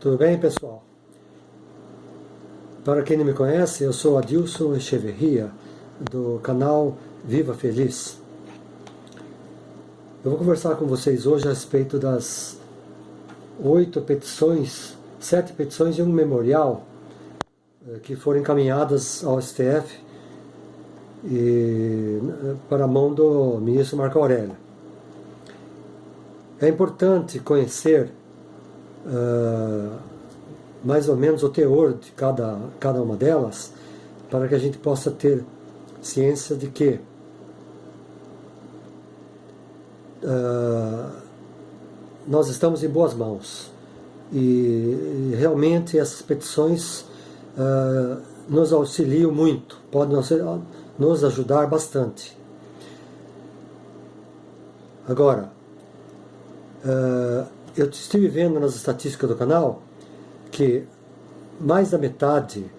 Tudo bem, pessoal? Para quem não me conhece, eu sou Adilson Echeverria, do canal Viva Feliz. Eu vou conversar com vocês hoje a respeito das oito petições, sete petições e um memorial eh, que foram encaminhadas ao STF e, para a mão do ministro Marco Aurélio. É importante conhecer mais ou menos o teor de cada, cada uma delas, para que a gente possa ter ciência de que uh, nós estamos em boas mãos. E realmente essas petições uh, nos auxiliam muito, podem nos ajudar bastante. Agora, uh, eu estive vendo nas estatísticas do canal que mais da metade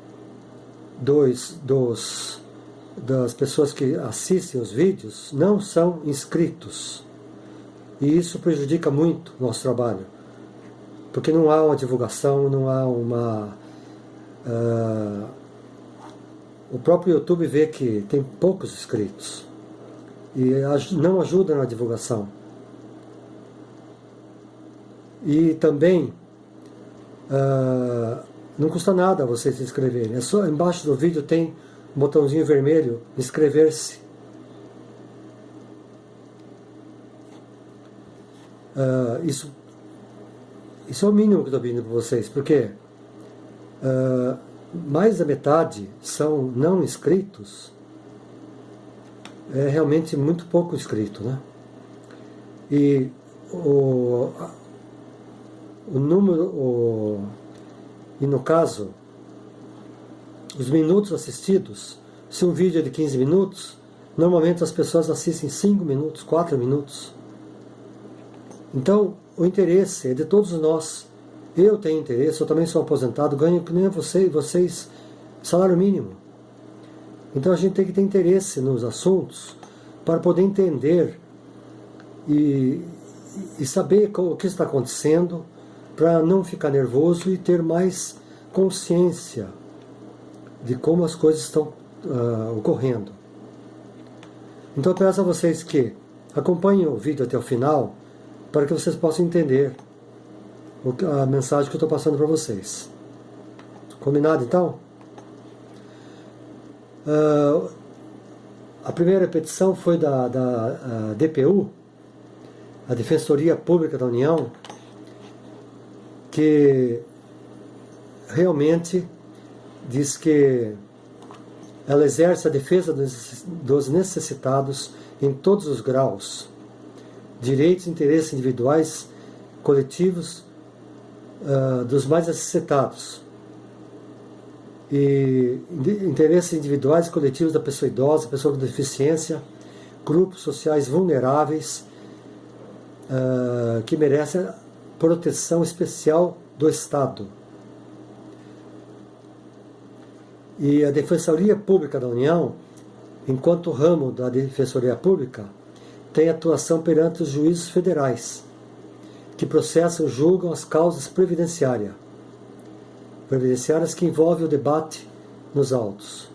dos, dos, das pessoas que assistem os vídeos não são inscritos. E isso prejudica muito o nosso trabalho. Porque não há uma divulgação, não há uma... Uh, o próprio YouTube vê que tem poucos inscritos. E não ajuda na divulgação. E também uh, não custa nada você se inscrever. É só embaixo do vídeo tem um botãozinho vermelho, inscrever-se. Uh, isso, isso é o mínimo que estou pedindo para vocês, porque uh, mais da metade são não inscritos, é realmente muito pouco inscrito, né? E o, o número, o, e no caso, os minutos assistidos, se um vídeo é de 15 minutos, normalmente as pessoas assistem 5 minutos, 4 minutos. Então, o interesse é de todos nós. Eu tenho interesse, eu também sou aposentado, ganho que nem você, vocês salário mínimo. Então a gente tem que ter interesse nos assuntos para poder entender e, e saber o que está acontecendo, para não ficar nervoso e ter mais consciência de como as coisas estão uh, ocorrendo. Então eu peço a vocês que acompanhem o vídeo até o final para que vocês possam entender a mensagem que eu estou passando para vocês. Combinado então? Uh, a primeira petição foi da, da uh, DPU, a Defensoria Pública da União, que realmente diz que ela exerce a defesa dos necessitados em todos os graus, direitos e interesses individuais, coletivos uh, dos mais necessitados, e interesses individuais e coletivos da pessoa idosa, pessoa com deficiência, grupos sociais vulneráveis uh, que merecem proteção especial do Estado. E a Defensoria Pública da União, enquanto ramo da Defensoria Pública, tem atuação perante os juízes federais, que processam e julgam as causas previdenciárias, previdenciárias que envolvem o debate nos autos.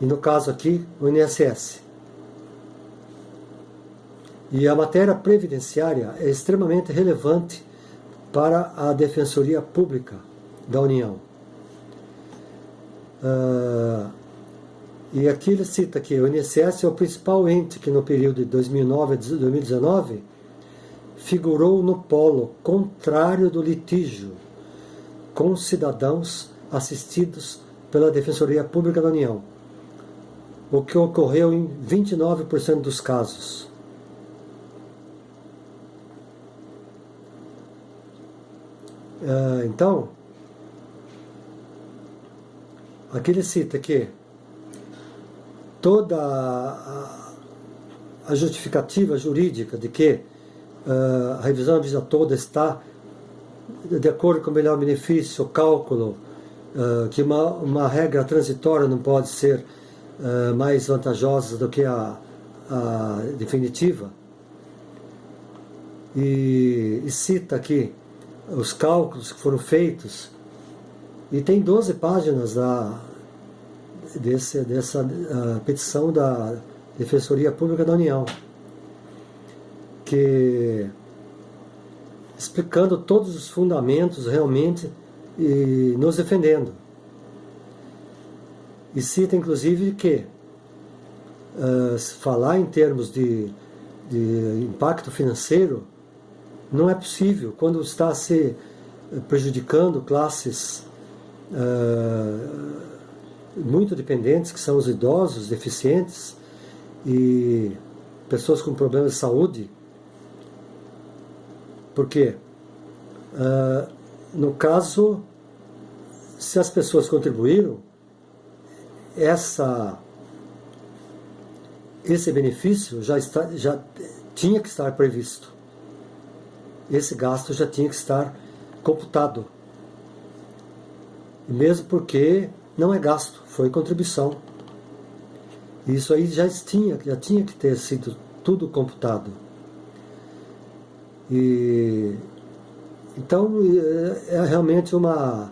E no caso aqui, o INSS. E a matéria previdenciária é extremamente relevante para a Defensoria Pública da União. Uh, e aqui ele cita que o INSS é o principal ente que no período de 2009 a 2019 figurou no polo contrário do litígio com cidadãos assistidos pela Defensoria Pública da União, o que ocorreu em 29% dos casos. Ah, então, aqui ele cita que toda a, justificativa jurídica de que uh, a revisão visa toda está de acordo com o melhor benefício, o cálculo, uh, que uma, uma regra transitória não pode ser mais vantajosa do que a, a definitiva. E, e cita aqui os cálculos que foram feitos. E tem 12 páginas da, desse, dessa uh, petição da Defensoria Pública da União, que explicando todos os fundamentos realmente e nos defendendo. E cita inclusive que uh, falar em termos de, de impacto financeiro não é possível quando está se prejudicando classes uh, muito dependentes, que são os idosos, deficientes e pessoas com problemas de saúde. Porque, uh, no caso, se as pessoas contribuíram, essa, esse benefício já, está, já tinha que estar previsto. Esse gasto já tinha que estar computado. Mesmo porque não é gasto, foi contribuição. Isso aí já tinha, já tinha que ter sido tudo computado. E então é, é realmente uma,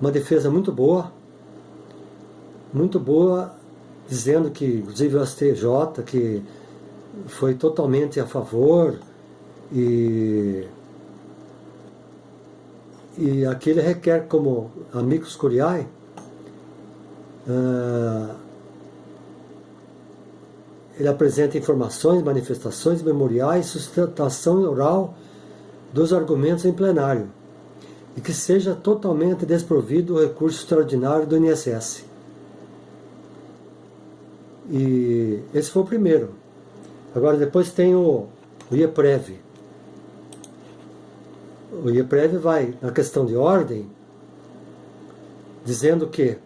uma defesa muito boa, muito boa, dizendo que, inclusive o STJ, que foi totalmente a favor e, e aqui ele requer como amigos curiae uh, ele apresenta informações, manifestações, memoriais, sustentação oral dos argumentos em plenário e que seja totalmente desprovido o recurso extraordinário do INSS. E esse foi o primeiro. Agora depois tem o, o IEPREV. O IEPREV vai, na questão de ordem, dizendo que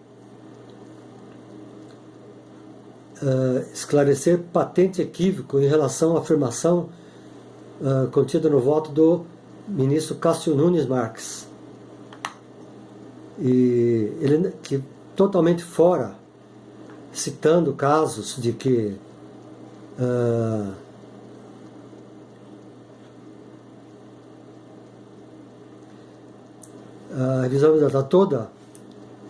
uh, esclarecer patente equívoco em relação à afirmação uh, contida no voto do ministro Cássio Nunes Marques. E ele que totalmente fora, citando casos de que uh, a revisão da toda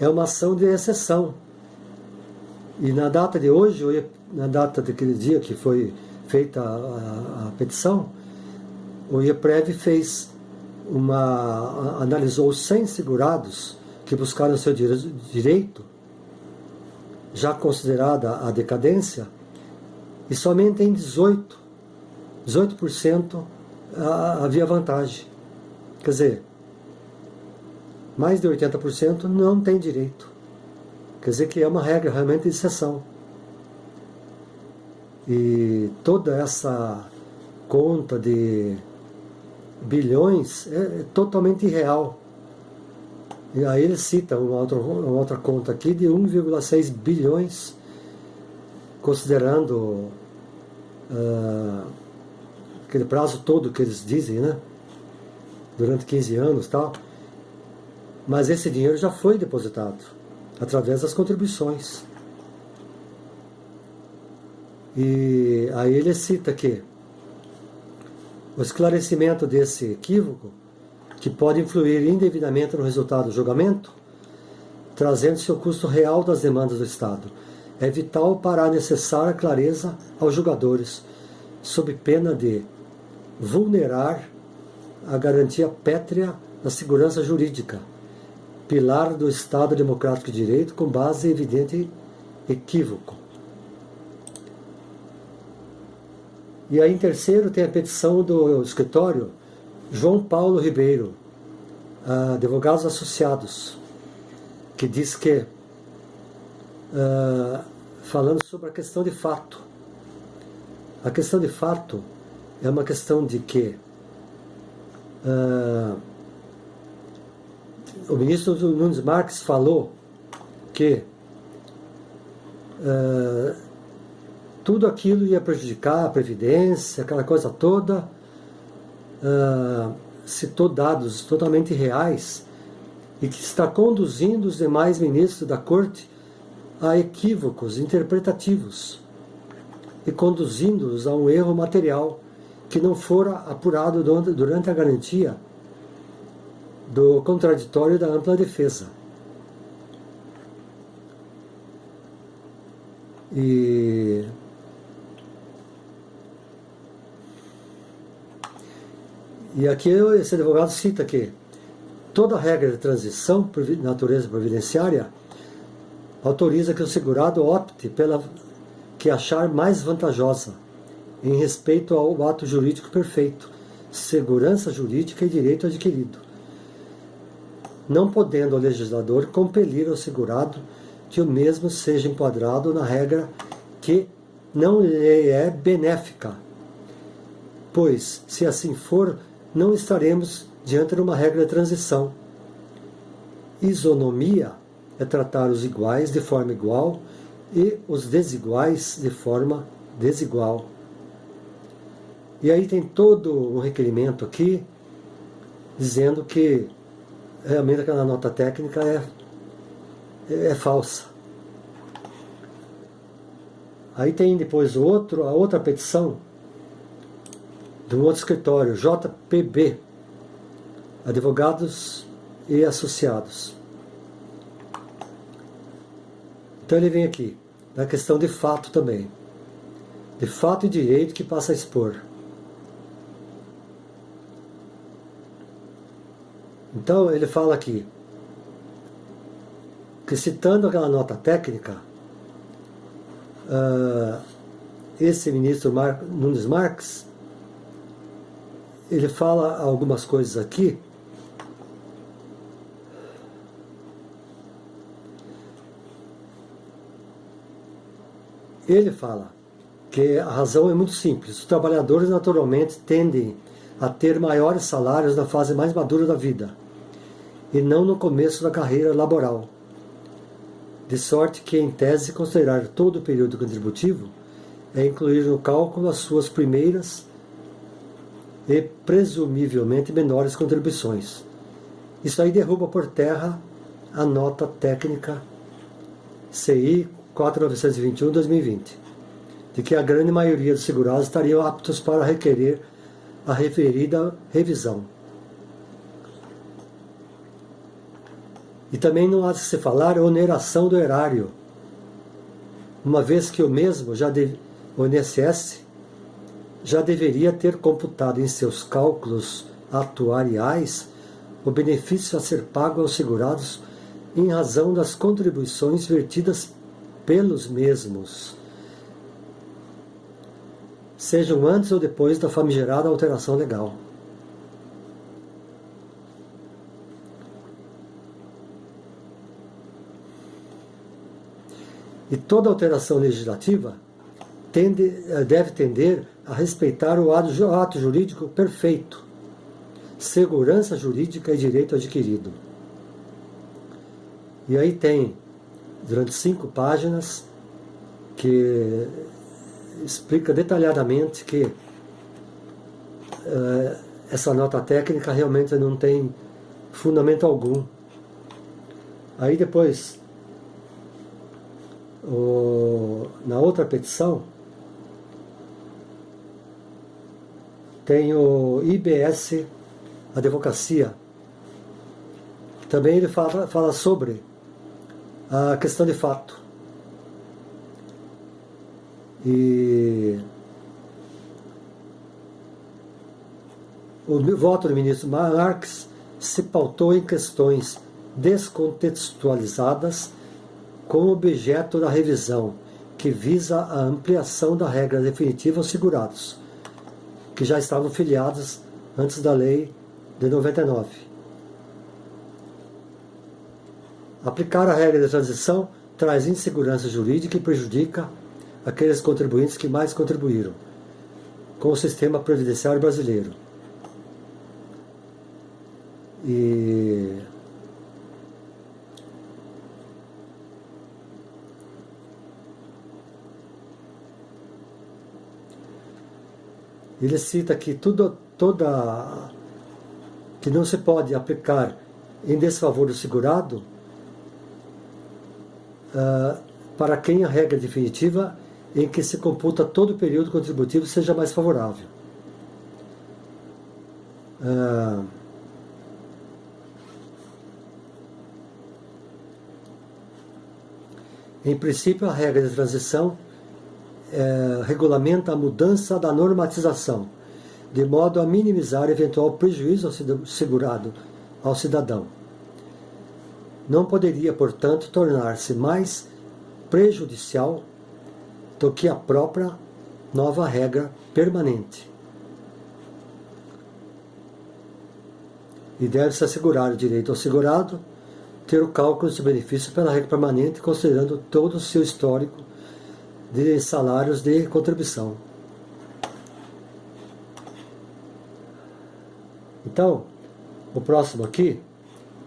é uma ação de exceção e na data de hoje, na data daquele dia que foi feita a, a, a petição, o IEPREV fez uma. analisou os 100 segurados que buscaram seu direito, já considerada a decadência, e somente em 18, 18% havia vantagem. Quer dizer, mais de 80% não tem direito. Quer dizer que é uma regra realmente de exceção. E toda essa conta de bilhões é, é totalmente irreal. E aí ele cita uma outra, uma outra conta aqui de 1,6 bilhões, considerando uh, aquele prazo todo que eles dizem, né? Durante 15 anos tal. Mas esse dinheiro já foi depositado através das contribuições. E aí ele cita que o esclarecimento desse equívoco, que pode influir indevidamente no resultado do julgamento, trazendo-se o custo real das demandas do Estado, é vital para a necessária clareza aos julgadores, sob pena de vulnerar a garantia pétrea da segurança jurídica pilar do Estado Democrático de Direito com base evidente equívoco. E aí, em terceiro, tem a petição do escritório João Paulo Ribeiro, advogados associados, que diz que, uh, falando sobre a questão de fato, a questão de fato é uma questão de que uh, o ministro Nunes Marques falou que uh, tudo aquilo ia prejudicar a Previdência, aquela coisa toda, uh, citou dados totalmente reais e que está conduzindo os demais ministros da Corte a equívocos interpretativos e conduzindo-os a um erro material que não fora apurado durante a garantia do contraditório da ampla defesa. E E aqui esse advogado cita que toda regra de transição natureza providenciária autoriza que o segurado opte pela que achar mais vantajosa em respeito ao ato jurídico perfeito, segurança jurídica e direito adquirido, não podendo o legislador compelir ao segurado que o mesmo seja enquadrado na regra que não lhe é benéfica, pois, se assim for, não estaremos diante de uma regra de transição. Isonomia é tratar os iguais de forma igual e os desiguais de forma desigual. E aí tem todo um requerimento aqui dizendo que realmente aquela nota técnica é, é, é falsa. Aí tem depois outro, a outra petição de um outro escritório, JPB, Advogados e Associados. Então ele vem aqui, na questão de fato também. De fato e direito que passa a expor. Então ele fala aqui que citando aquela nota técnica, uh, esse ministro Mar Nunes Marques ele fala algumas coisas aqui. Ele fala que a razão é muito simples. Os trabalhadores naturalmente tendem a ter maiores salários na fase mais madura da vida e não no começo da carreira laboral. De sorte que, em tese, considerar todo o período contributivo é incluir no cálculo as suas primeiras e presumivelmente menores contribuições. Isso aí derruba por terra a nota técnica CI 4921-2020, de que a grande maioria dos segurados estariam aptos para requerer a referida revisão. E também não há de se falar oneração do erário, uma vez que o mesmo já deve, o INSS já deveria ter computado em seus cálculos atuariais o benefício a ser pago aos segurados em razão das contribuições vertidas pelos mesmos, sejam antes ou depois da famigerada alteração legal. E toda alteração legislativa tende, eh, deve tender a respeitar o ato jurídico perfeito, segurança jurídica e direito adquirido. E aí tem, durante cinco páginas, que explica detalhadamente que uh, essa nota técnica realmente não tem fundamento algum. Aí depois, o, na outra petição, Tem o IBS Advocacia. Também ele fala, fala sobre a questão de fato. E o voto do ministro Marx se pautou em questões descontextualizadas como objeto da revisão, que visa a ampliação da regra definitiva aos segurados, que já estavam filiados antes da lei de 99. Aplicar a regra de transição traz insegurança jurídica e prejudica aqueles contribuintes que mais contribuíram com o sistema previdenciário brasileiro. E Ele cita que tudo, toda que não se pode aplicar em desfavor do segurado uh, para quem a regra definitiva em que se computa todo o período contributivo seja mais favorável. Uh, em princípio, a regra de transição é, regulamenta a mudança da normatização, de modo a minimizar eventual prejuízo ao segurado, ao cidadão. Não poderia, portanto, tornar-se mais prejudicial do que a própria nova regra permanente. E deve-se assegurar o direito ao segurado ter o cálculo de benefício pela regra permanente, considerando todo o seu histórico de salários de contribuição. Então, o próximo aqui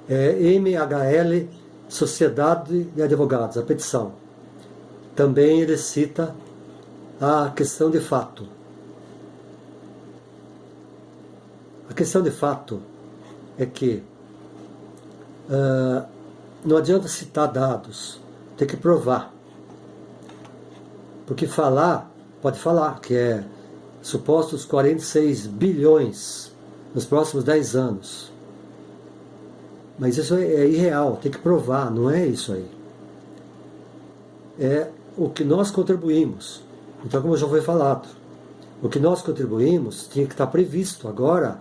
é MHL Sociedade de Advogados, a petição. Também ele cita a questão de fato. A questão de fato é que uh, não adianta citar dados, tem que provar. Porque falar, pode falar, que é supostos 46 bilhões nos próximos 10 anos. Mas isso é, é irreal, tem que provar, não é isso aí. É o que nós contribuímos. Então, como já foi falado, o que nós contribuímos tinha que estar previsto agora,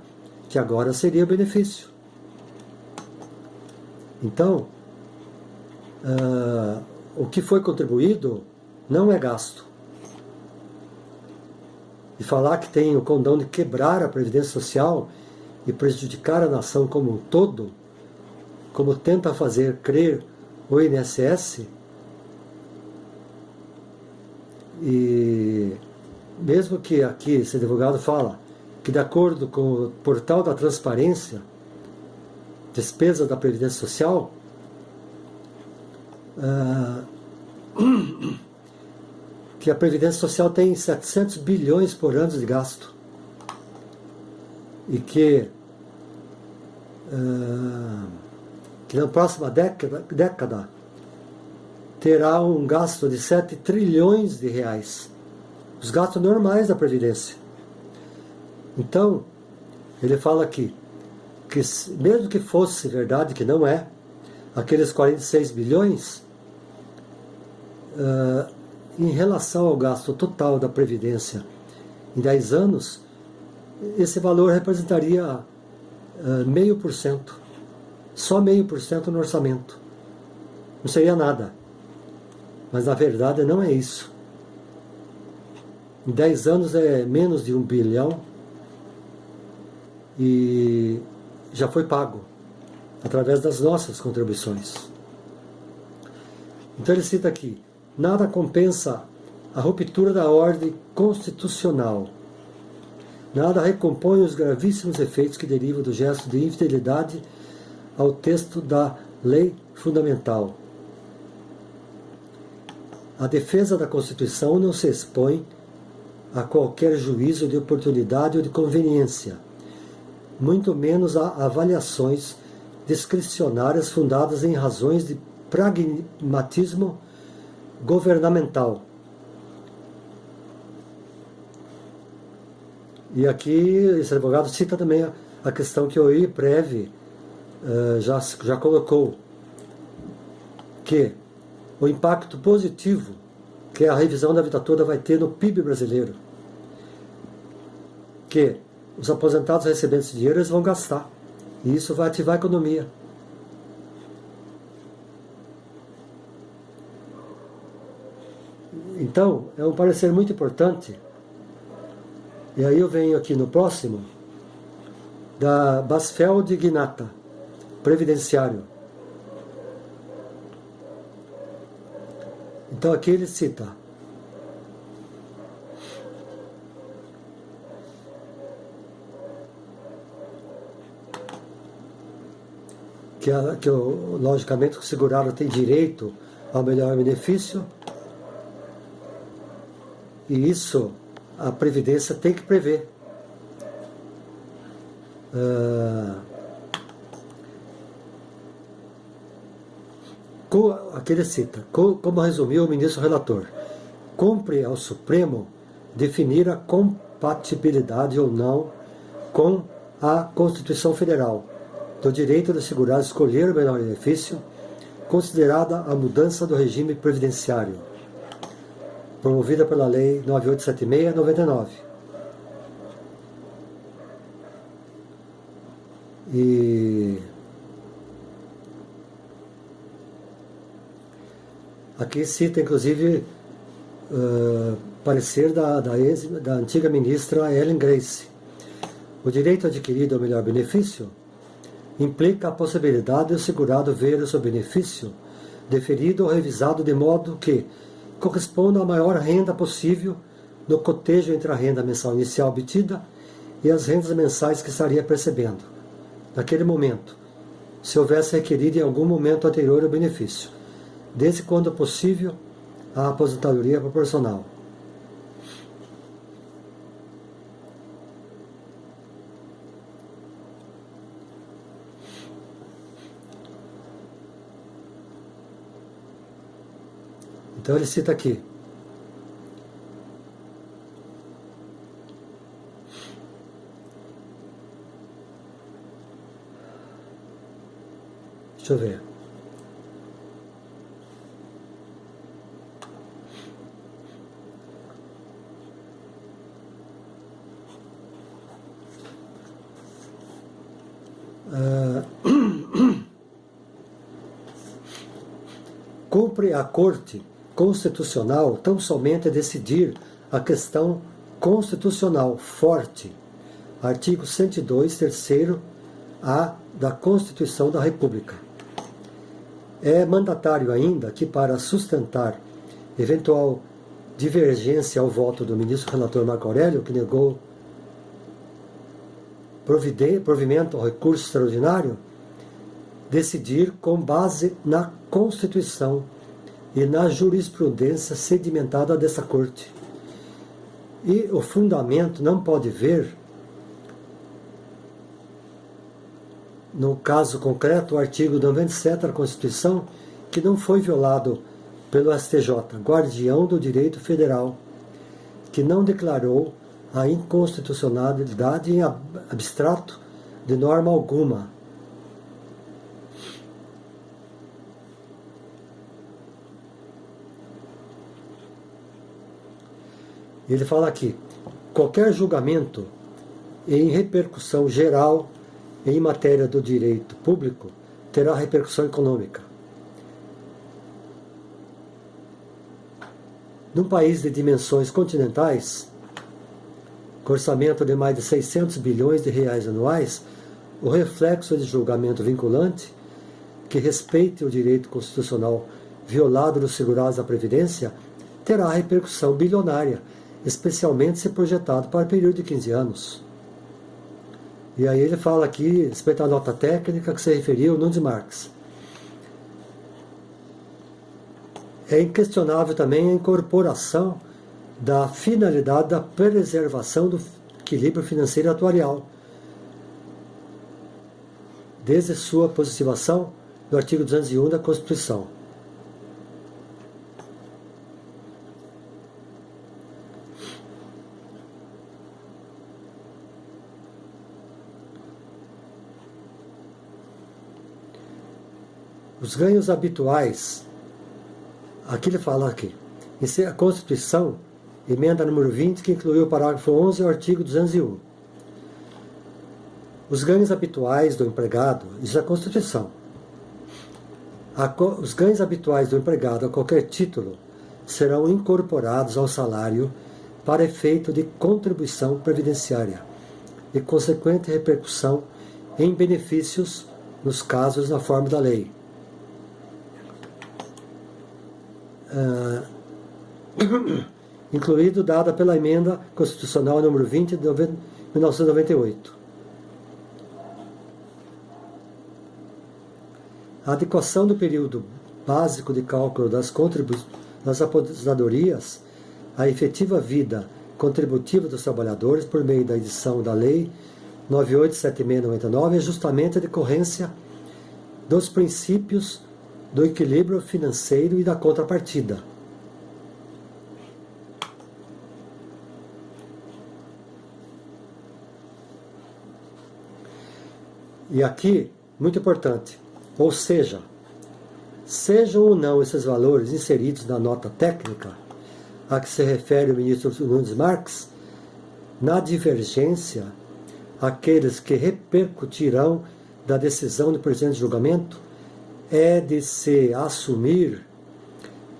que agora seria benefício. Então, uh, o que foi contribuído não é gasto. E falar que tem o condão de quebrar a Previdência Social e prejudicar a nação como um todo, como tenta fazer crer o INSS, e mesmo que aqui esse advogado fala que de acordo com o portal da transparência, despesa da Previdência Social, uh, que a Previdência Social tem 700 bilhões por ano de gasto. E que, uh, que na próxima década, década terá um gasto de 7 trilhões de reais. Os gastos normais da Previdência. Então, ele fala aqui, que mesmo que fosse verdade, que não é, aqueles 46 bilhões, uh, em relação ao gasto total da Previdência em 10 anos, esse valor representaria uh, meio por cento, só meio por cento no orçamento. Não seria nada. Mas na verdade não é isso. Em 10 anos é menos de um bilhão e já foi pago através das nossas contribuições. Então ele cita aqui: nada compensa a ruptura da ordem constitucional. Nada recompõe os gravíssimos efeitos que derivam do gesto de infidelidade ao texto da lei fundamental. A defesa da Constituição não se expõe a qualquer juízo de oportunidade ou de conveniência muito menos a avaliações discricionárias fundadas em razões de pragmatismo governamental. E aqui esse advogado cita também a, questão que o IPREV uh, já, já colocou, que o impacto positivo que a revisão da vida toda vai ter no PIB brasileiro, que os aposentados recebendo esse dinheiro, eles vão gastar. E isso vai ativar a economia. Então, é um parecer muito importante. E aí eu venho aqui no próximo, da Basfeld Gnata, Previdenciário. Então aqui ele cita que, logicamente o segurado tem direito ao melhor benefício, e isso a Previdência tem que prever. Uh, aqui ele cita, como resumiu o ministro relator, cumpre ao Supremo definir a compatibilidade ou não com a Constituição Federal do direito do segurado escolher o menor benefício, considerada a mudança do regime previdenciário, promovida pela Lei 9876-99. E aqui cita, inclusive, uh, parecer da, da, ex, da antiga ministra Ellen Grace. O direito adquirido ao melhor benefício implica a possibilidade do segurado ver o seu benefício deferido ou revisado de modo que corresponda à maior renda possível no cotejo entre a renda mensal inicial obtida e as rendas mensais que estaria percebendo, naquele momento, se houvesse requerido em algum momento anterior o benefício, desde quando possível a aposentadoria proporcional. Então ele cita aqui. Deixa eu ver. Uh, cumpre a corte constitucional tão somente decidir a questão constitucional forte. Artigo 102, terceiro A da Constituição da República. É mandatário ainda que, para sustentar eventual divergência ao voto do ministro relator Marco Aurélio, que negou provimento ao recurso extraordinário, decidir com base na Constituição e na jurisprudência sedimentada dessa corte. E o fundamento não pode ver, no caso concreto, o artigo 97 da Constituição, que não foi violado pelo STJ, guardião do direito federal, que não declarou a inconstitucionalidade em abstrato de norma alguma, Ele fala aqui: qualquer julgamento em repercussão geral em matéria do direito público terá repercussão econômica. Num país de dimensões continentais, com orçamento de mais de 600 bilhões de reais anuais, o reflexo de julgamento vinculante, que respeite o direito constitucional violado dos segurados da Previdência, terá repercussão bilionária especialmente se projetado para período de 15 anos. E aí ele fala aqui, respeito à nota técnica que se referiu, Nunes Marx. É inquestionável também a incorporação da finalidade da preservação do equilíbrio financeiro atuarial, desde sua positivação no artigo 201 da Constituição. Os ganhos habituais, aqui ele fala aqui, em a Constituição, emenda número 20, que incluiu o parágrafo 11 e o artigo 201. Os ganhos habituais do empregado, isso é a Constituição. os ganhos habituais do empregado a qualquer título serão incorporados ao salário para efeito de contribuição previdenciária e consequente repercussão em benefícios nos casos na forma da lei. Uh, incluído dada pela emenda constitucional número 20 de 1998. A adequação do período básico de cálculo das, das aposentadorias à efetiva vida contributiva dos trabalhadores por meio da edição da Lei 987699 é justamente a decorrência dos princípios do equilíbrio financeiro e da contrapartida. E aqui, muito importante, ou seja, Sejam ou não esses valores inseridos na nota técnica a que se refere o ministro Nunes Marques, na divergência, aqueles que repercutirão da decisão do presente julgamento é de se assumir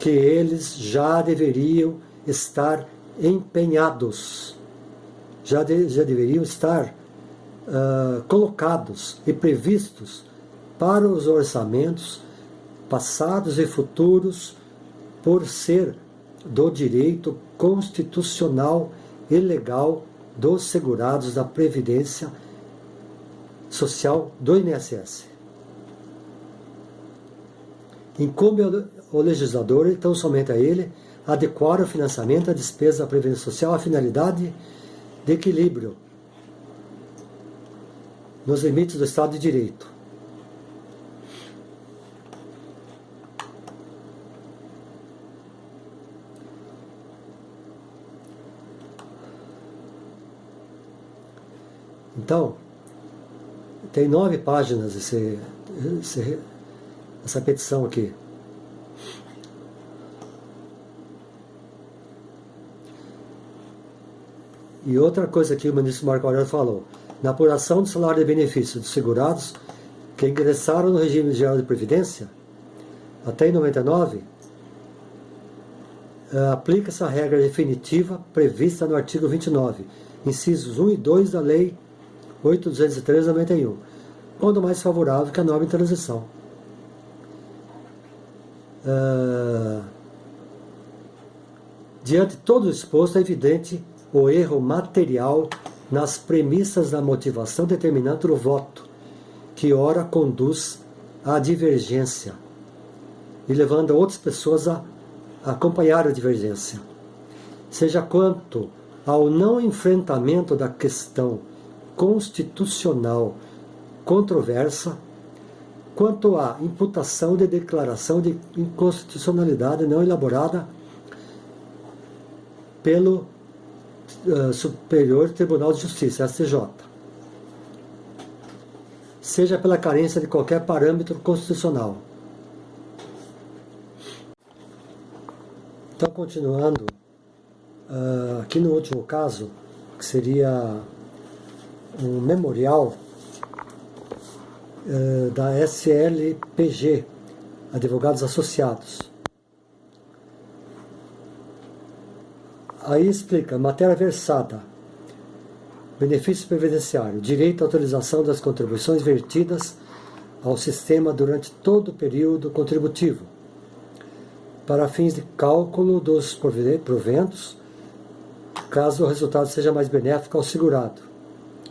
que eles já deveriam estar empenhados, já, de, já deveriam estar uh, colocados e previstos para os orçamentos passados e futuros por ser do direito constitucional e legal dos segurados da Previdência Social do INSS. Incumbe ao legislador, então somente a ele, adequar o financiamento da despesa da Previdência Social à finalidade de equilíbrio nos limites do Estado de Direito. Então, tem nove páginas esse, esse, essa petição aqui. E outra coisa que o ministro Marco Aurélio falou, na apuração do salário de benefício dos segurados que ingressaram no regime geral de previdência, até em 99, eh, aplica-se a regra definitiva prevista no artigo 29, incisos 1 e 2 da Lei 8.203/91, quando mais favorável que a em transição. Uh, diante de todo exposto, é evidente o erro material nas premissas da motivação determinante do voto, que ora conduz à divergência e levando outras pessoas a acompanhar a divergência. Seja quanto ao não enfrentamento da questão constitucional controversa, quanto à imputação de declaração de inconstitucionalidade não elaborada pelo uh, Superior Tribunal de Justiça, STJ, seja pela carência de qualquer parâmetro constitucional. Então, continuando, uh, aqui no último caso, que seria um memorial uh, da SLPG, Advogados Associados. Aí explica, matéria versada, benefício previdenciário, direito à autorização das contribuições vertidas ao sistema durante todo o período contributivo, para fins de cálculo dos proventos, caso o resultado seja mais benéfico ao segurado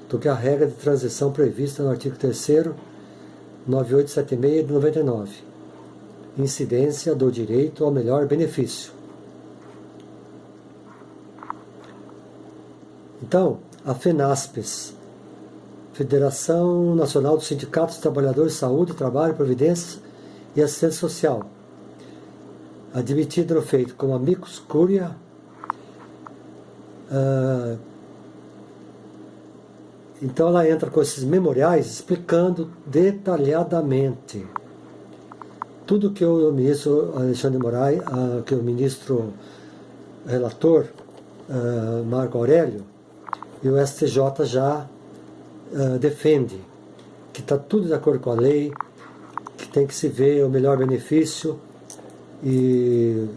do que a regra de transição prevista no artigo 3 9876 de 99. Incidência do direito ao melhor benefício. Então, a FENASPES, Federação Nacional dos Sindicatos Trabalhadores de Saúde, Trabalho, Providência e Assistência Social, admitida no feito como amicus curia, uh, então ela entra com esses memoriais explicando detalhadamente tudo que o ministro Alexandre Moraes, uh, que o ministro relator uh, Marco Aurélio e o STJ já uh, defende que está tudo de acordo com a lei, que tem que se ver o melhor benefício e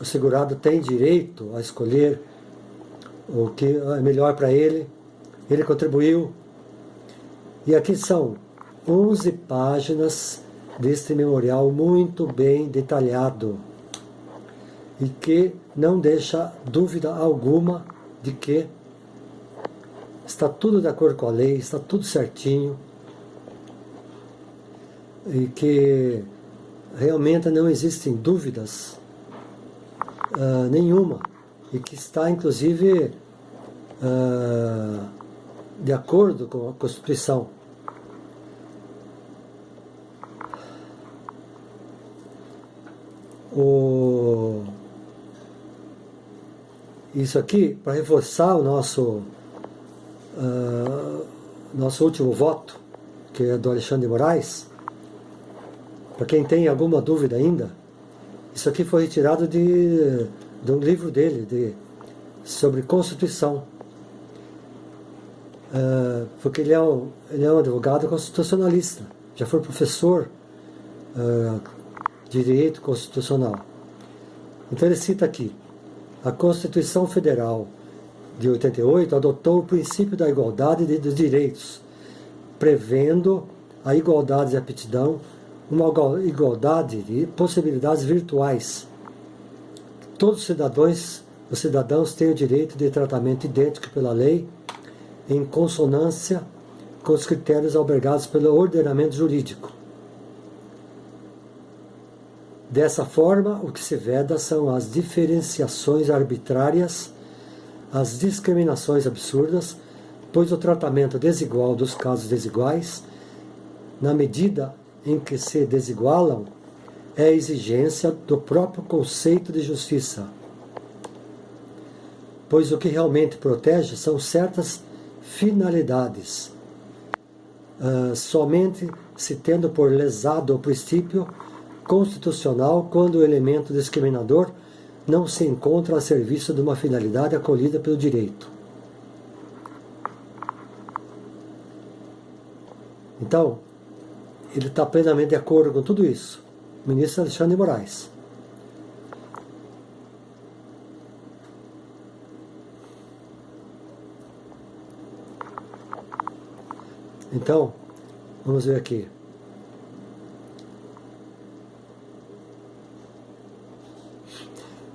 o segurado tem direito a escolher o que é melhor para ele ele contribuiu. E aqui são 11 páginas deste memorial muito bem detalhado e que não deixa dúvida alguma de que está tudo de acordo com a lei, está tudo certinho e que realmente não existem dúvidas uh, nenhuma e que está inclusive uh, de acordo com a Constituição. O... Isso aqui, para reforçar o nosso, uh, nosso último voto, que é do Alexandre Moraes, para quem tem alguma dúvida ainda, isso aqui foi retirado de, de um livro dele, de, sobre Constituição. Uh, porque ele é, um, ele é um advogado constitucionalista, já foi professor uh, de direito constitucional. Então ele cita aqui, a Constituição Federal de 88 adotou o princípio da igualdade dos direitos, prevendo a igualdade de aptidão, uma igualdade de possibilidades virtuais. Todos os cidadãos, os cidadãos têm o direito de tratamento idêntico pela lei, em consonância com os critérios albergados pelo ordenamento jurídico. Dessa forma, o que se veda são as diferenciações arbitrárias, as discriminações absurdas, pois o tratamento desigual dos casos desiguais, na medida em que se desigualam, é exigência do próprio conceito de justiça. Pois o que realmente protege são certas finalidades. Uh, somente se tendo por lesado o princípio constitucional quando o elemento discriminador não se encontra a serviço de uma finalidade acolhida pelo direito. Então, ele está plenamente de acordo com tudo isso. O ministro Alexandre Moraes. Então, vamos ver aqui.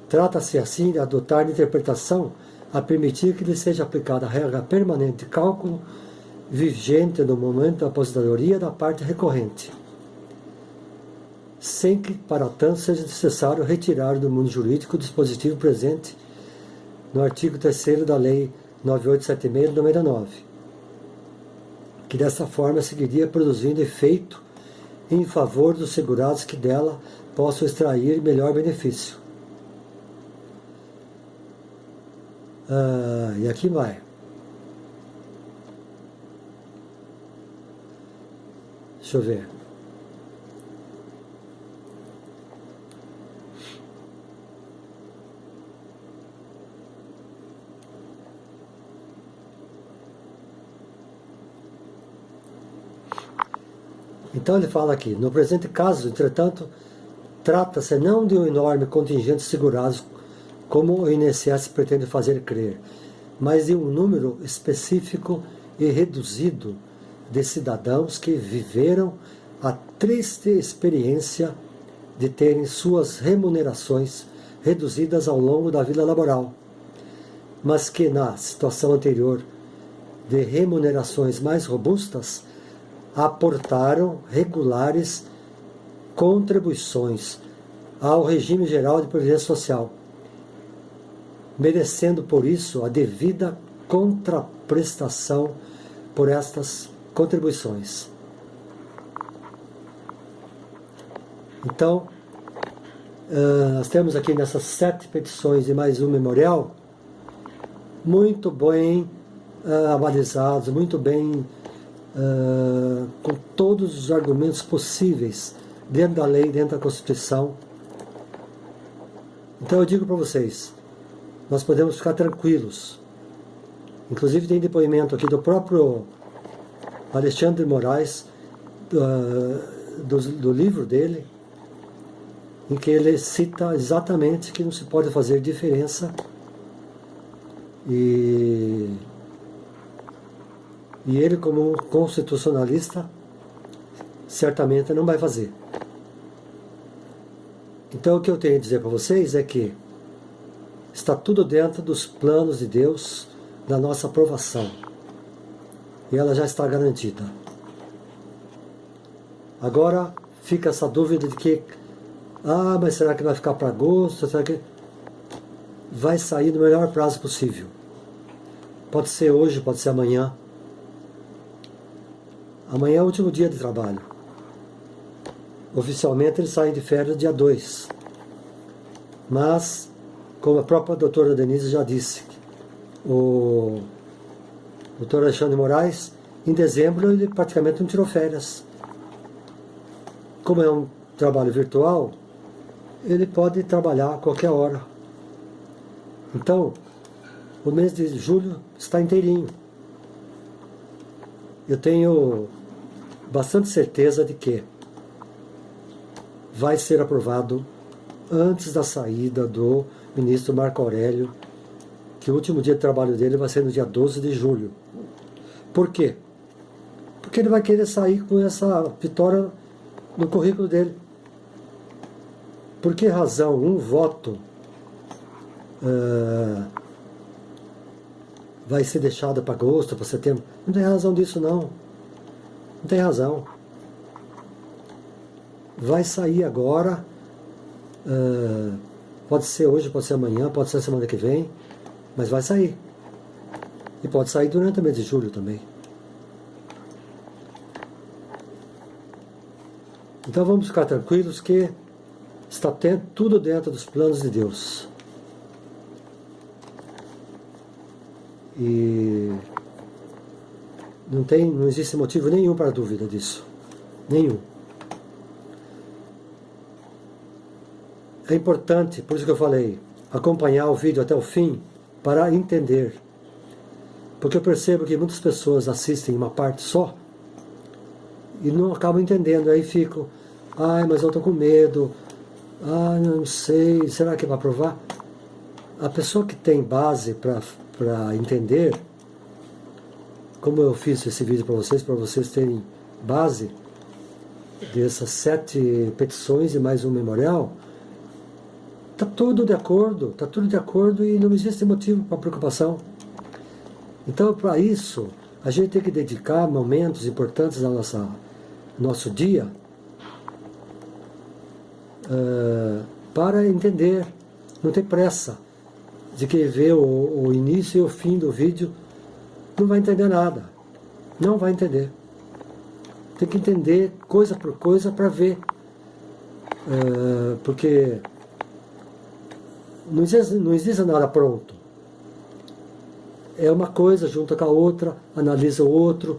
Trata-se assim de adotar de interpretação a permitir que lhe seja aplicada a regra permanente de cálculo vigente no momento da aposentadoria da parte recorrente, sem que para tanto seja necessário retirar do mundo jurídico o dispositivo presente no artigo 3 da Lei 9876 de 99, que dessa forma seguiria produzindo efeito em favor dos segurados que dela possam extrair melhor benefício Ah, e aqui vai. Deixa eu ver. Então ele fala aqui, no presente caso, entretanto, trata-se não de um enorme contingente de segurados como o INSS pretende fazer crer, mas de um número específico e reduzido de cidadãos que viveram a triste experiência de terem suas remunerações reduzidas ao longo da vida laboral, mas que na situação anterior de remunerações mais robustas aportaram regulares contribuições ao regime geral de previdência social merecendo por isso a devida contraprestação por estas contribuições. Então, nós temos aqui nessas sete petições e mais um memorial, muito bem avalizados, muito bem com todos os argumentos possíveis dentro da lei, dentro da Constituição. Então eu digo para vocês, nós podemos ficar tranquilos. Inclusive tem depoimento aqui do próprio Alexandre Moraes, do, do, do livro dele, em que ele cita exatamente que não se pode fazer diferença e, e ele como constitucionalista certamente não vai fazer. Então o que eu tenho a dizer para vocês é que Está tudo dentro dos planos de Deus, da nossa aprovação. E ela já está garantida. Agora fica essa dúvida de que, ah, mas será que vai ficar para agosto? Será que vai sair no melhor prazo possível? Pode ser hoje, pode ser amanhã. Amanhã é o último dia de trabalho. Oficialmente ele sai de férias dia 2. Mas como a própria doutora Denise já disse, o doutor Alexandre Moraes, em dezembro, ele praticamente não tirou férias. Como é um trabalho virtual, ele pode trabalhar a qualquer hora. Então, o mês de julho está inteirinho. Eu tenho bastante certeza de que vai ser aprovado antes da saída do ministro Marco Aurélio, que o último dia de trabalho dele vai ser no dia 12 de julho. Por quê? Porque ele vai querer sair com essa vitória no currículo dele. Por que razão um voto uh, vai ser deixado para agosto, para setembro? Não tem razão disso, não. Tem razão. Vai sair agora, uh, pode ser hoje, pode ser amanhã, pode ser semana que vem, mas vai sair. E pode sair durante o mês de julho também. Então vamos ficar tranquilos que está tudo dentro dos planos de Deus. E não, tem, não existe motivo nenhum para dúvida disso. Nenhum. É importante, por isso que eu falei, acompanhar o vídeo até o fim para entender. Porque eu percebo que muitas pessoas assistem uma parte só e não acabam entendendo. Aí ficam, ai, mas eu estou com medo, ah, não sei, será que vai provar? A pessoa que tem base para entender, como eu fiz esse vídeo para vocês, para vocês terem base dessas sete petições e mais um memorial, está tudo de acordo, está tudo de acordo e não existe motivo para preocupação. Então, para isso, a gente tem que dedicar momentos importantes da nossa nosso dia uh, para entender, não ter pressa de que vê o, o início e o fim do vídeo, não vai entender nada, não vai entender. Tem que entender coisa por coisa para ver, uh, porque não existe, não existe nada pronto. É uma coisa junta com a outra, analisa o outro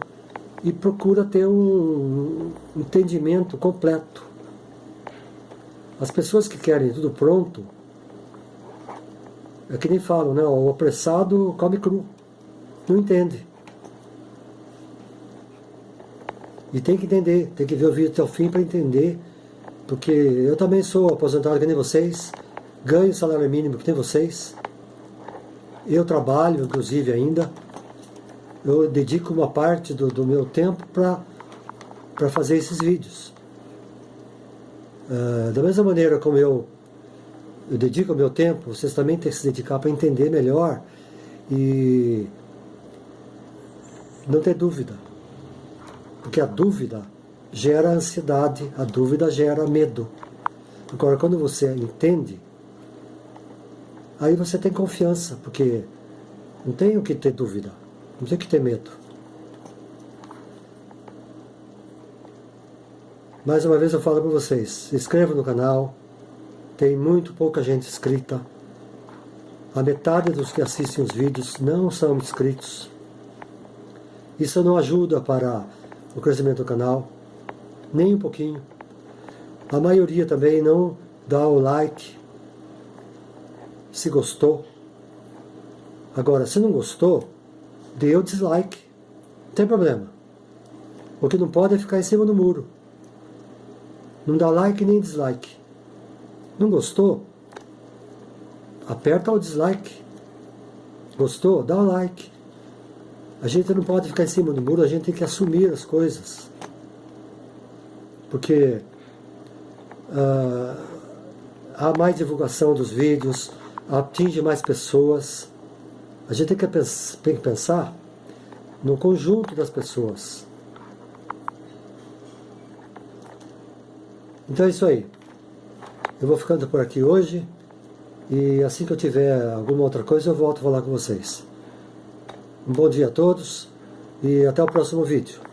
e procura ter um entendimento completo. As pessoas que querem tudo pronto, é que nem falam, né? O apressado come cru. Não entende. E tem que entender, tem que ver o vídeo até o fim para entender. Porque eu também sou aposentado que nem vocês, ganho salário mínimo que nem vocês. Eu trabalho, inclusive, ainda. Eu dedico uma parte do, do meu tempo para fazer esses vídeos. Uh, da mesma maneira como eu, eu dedico o meu tempo, vocês também têm que se dedicar para entender melhor e não ter dúvida. Porque a dúvida gera ansiedade, a dúvida gera medo. Agora, quando você entende, aí você tem confiança, porque não tem o que ter dúvida, não tem o que ter medo. Mais uma vez eu falo para vocês, se inscrevam no canal, tem muito pouca gente inscrita. A metade dos que assistem os vídeos não são inscritos. Isso não ajuda para o crescimento do canal, nem um pouquinho. A maioria também não dá o like, se gostou. Agora, se não gostou, dê o dislike. Não tem problema. O que não pode é ficar em cima do muro. Não dá like nem dislike. Não gostou? Aperta o dislike. Gostou? Dá o like. A gente não pode ficar em cima do muro, a gente tem que assumir as coisas. Porque uh, há mais divulgação dos vídeos, atinge mais pessoas. A gente tem que, tem que pensar no conjunto das pessoas. Então é isso aí. Eu vou ficando por aqui hoje e assim que eu tiver alguma outra coisa eu volto a falar com vocês. Um bom dia a todos e até o próximo vídeo.